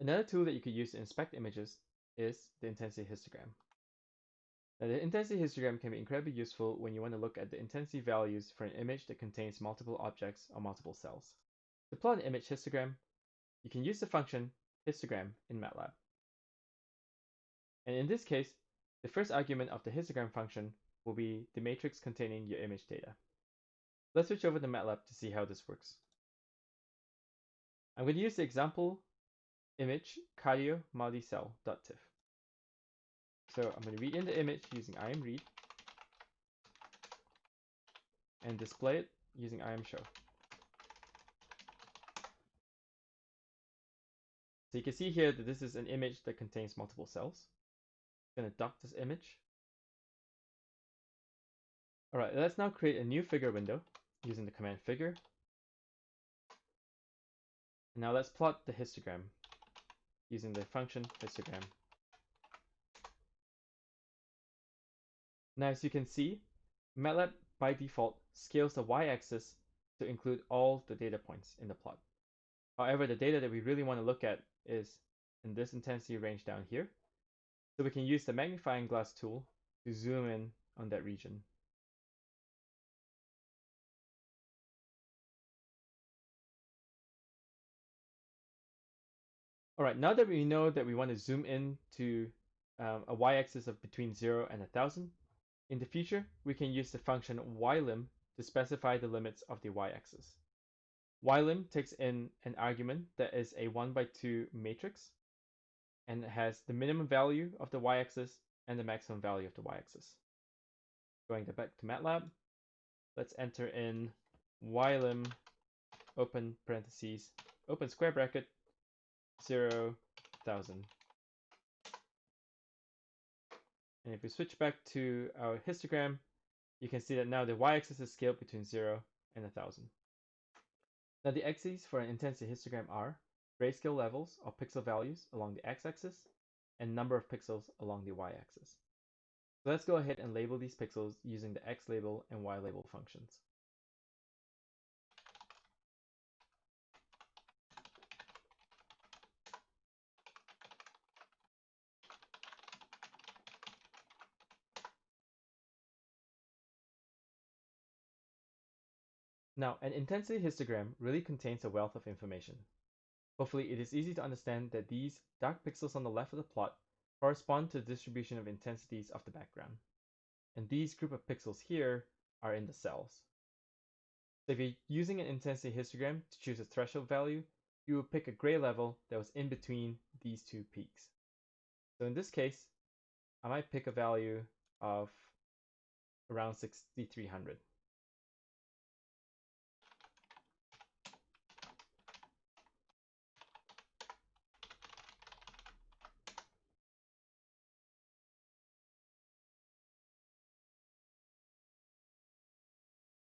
Another tool that you could use to inspect images is the intensity histogram. Now, the intensity histogram can be incredibly useful when you want to look at the intensity values for an image that contains multiple objects or multiple cells. To plot an image histogram, you can use the function histogram in MATLAB. And in this case, the first argument of the histogram function will be the matrix containing your image data. Let's switch over to MATLAB to see how this works. I'm going to use the example image cardiomyocell.tiff. So I'm going to read in the image using imread and display it using imshow. So you can see here that this is an image that contains multiple cells. I'm going to dock this image. All right, let's now create a new figure window using the command figure. now let's plot the histogram using the function histogram. Now, as you can see, MATLAB by default scales the y-axis to include all the data points in the plot. However, the data that we really want to look at is in this intensity range down here. So we can use the magnifying glass tool to zoom in on that region. All right, now that we know that we want to zoom in to um, a y-axis of between 0 and 1000, in the future, we can use the function ylim to specify the limits of the y-axis. ylim takes in an argument that is a 1 by 2 matrix and it has the minimum value of the y-axis and the maximum value of the y-axis. Going back to MATLAB, let's enter in ylim open parentheses, open square bracket, 0, And if we switch back to our histogram, you can see that now the y-axis is scaled between 0 and a 1000. Now the axes for an intensity histogram are grayscale levels or pixel values along the x-axis and number of pixels along the y-axis. So let's go ahead and label these pixels using the x label and y label functions. Now, an intensity histogram really contains a wealth of information. Hopefully, it is easy to understand that these dark pixels on the left of the plot correspond to the distribution of intensities of the background. And these group of pixels here are in the cells. So if you're using an intensity histogram to choose a threshold value, you will pick a gray level that was in between these two peaks. So in this case, I might pick a value of around 6300.